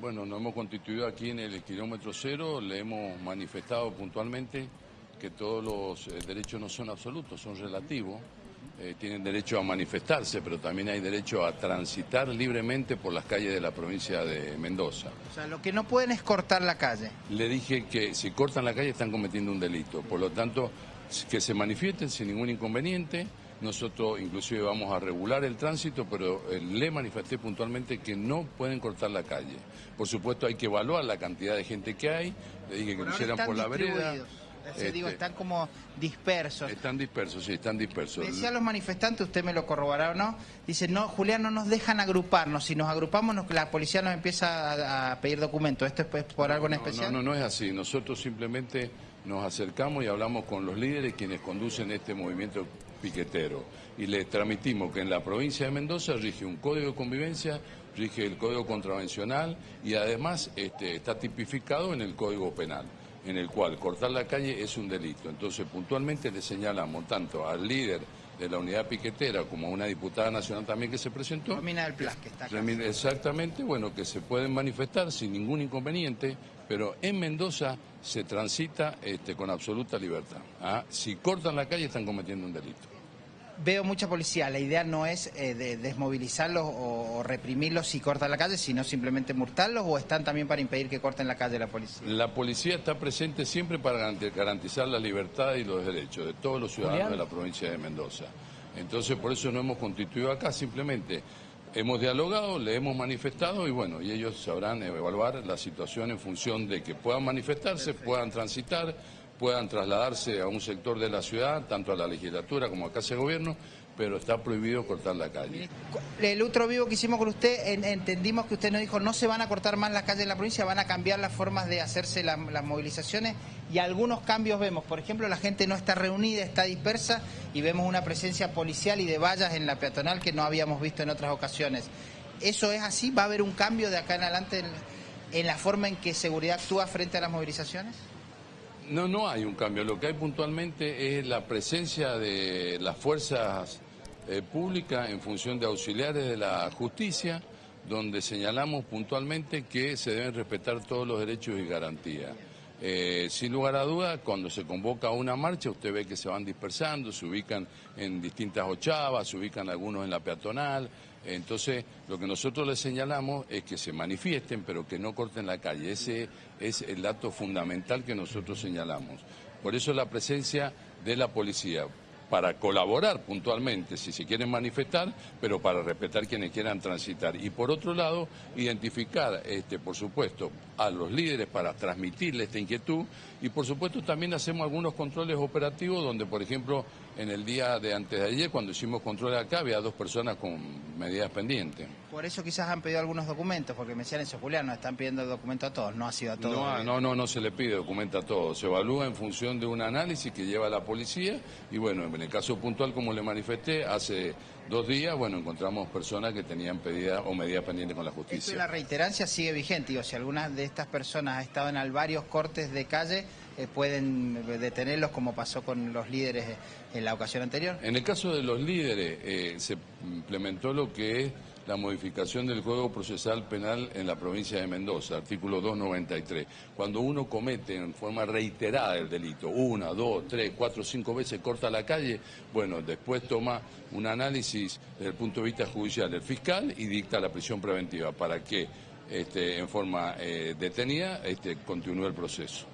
Bueno, nos hemos constituido aquí en el kilómetro cero, le hemos manifestado puntualmente que todos los eh, derechos no son absolutos, son relativos. Eh, tienen derecho a manifestarse, pero también hay derecho a transitar libremente por las calles de la provincia de Mendoza. O sea, lo que no pueden es cortar la calle. Le dije que si cortan la calle están cometiendo un delito, por lo tanto, que se manifiesten sin ningún inconveniente. Nosotros inclusive vamos a regular el tránsito, pero eh, le manifesté puntualmente que no pueden cortar la calle. Por supuesto hay que evaluar la cantidad de gente que hay, le dije que lo hicieran por la vereda. Este, digo, están como dispersos. Están dispersos, sí, están dispersos. Decía los manifestantes, usted me lo corroborará o no, dice, no, Julián, no nos dejan agruparnos, si nos agrupamos la policía nos empieza a, pedir documentos, ¿esto es por algo en especial? No, no, no es así, nosotros simplemente nos acercamos y hablamos con los líderes quienes conducen este movimiento piquetero y les transmitimos que en la provincia de Mendoza rige un código de convivencia, rige el código contravencional y además este, está tipificado en el código penal en el cual cortar la calle es un delito. Entonces, puntualmente le señalamos tanto al líder de la unidad piquetera como a una diputada nacional también que se presentó. Romina del Plas, que está acá. Exactamente, bueno, que se pueden manifestar sin ningún inconveniente, pero en Mendoza se transita este, con absoluta libertad. ¿ah? Si cortan la calle están cometiendo un delito veo mucha policía. La idea no es eh, desmovilizarlos o, reprimirlos si cortan la calle, sino simplemente multarlos o están también para impedir que corten la calle la policía. La policía está presente siempre para garantizar la libertad y los derechos de todos los ciudadanos de la provincia de Mendoza. Entonces, por eso nos hemos constituido acá, simplemente hemos dialogado, le hemos manifestado y bueno, y ellos sabrán evaluar la situación en función de que puedan manifestarse, puedan transitar puedan trasladarse a un sector de la ciudad, tanto a la legislatura como a casa de gobierno, pero está prohibido cortar la calle. El otro vivo que hicimos con usted, entendimos que usted nos dijo no se van a cortar más las calles en la provincia, van a cambiar las formas de hacerse las movilizaciones y algunos cambios vemos. Por ejemplo, la gente no está reunida, está dispersa y vemos una presencia policial y de vallas en la peatonal que no habíamos visto en otras ocasiones. ¿Eso es así? ¿Va a haber un cambio de acá en adelante en la forma en que seguridad actúa frente a las movilizaciones? No, no hay un cambio. Lo que hay puntualmente es la presencia de las fuerzas eh, públicas en función de auxiliares de la justicia, donde señalamos puntualmente que se deben respetar todos los derechos y garantías. Eh, sin lugar a duda, cuando se convoca una marcha, usted ve que se van dispersando, se ubican en distintas ochavas, se ubican algunos en la peatonal, entonces, lo que nosotros les señalamos es que se manifiesten, pero que no corten la calle. Ese es el dato fundamental que nosotros señalamos. Por eso la presencia de la policía para colaborar puntualmente si se quieren manifestar, pero para respetar quienes quieran transitar. Y por otro lado, identificar, este, por supuesto, a los líderes para transmitirles esta inquietud y por supuesto también hacemos algunos controles operativos donde, por ejemplo, en el día de antes de ayer, cuando hicimos controles acá, había dos personas con medidas pendientes. Por eso quizás han pedido algunos documentos, porque me decían eso, Julián, nos están pidiendo documento a todos, no ha sido a todos. No, no, no, no se le pide documento a todos, se evalúa en función de un análisis que lleva la policía y bueno, en el caso puntual, como le manifesté, hace dos días, bueno, encontramos personas que tenían pedida o medidas pendientes con la justicia. la reiterancia sigue vigente, digo, si algunas de estas personas estaban en varios cortes de calle, eh, pueden detenerlos como pasó con los líderes en la ocasión anterior. En el caso de los líderes, eh, se implementó lo que es la modificación del Código Procesal Penal en la provincia de Mendoza, artículo 293. Cuando uno comete en forma reiterada el delito, una, dos, tres, cuatro, cinco veces corta la calle, bueno, después toma un análisis desde el punto de vista judicial del fiscal y dicta la prisión preventiva para que este, en forma eh, detenida este, continúe el proceso.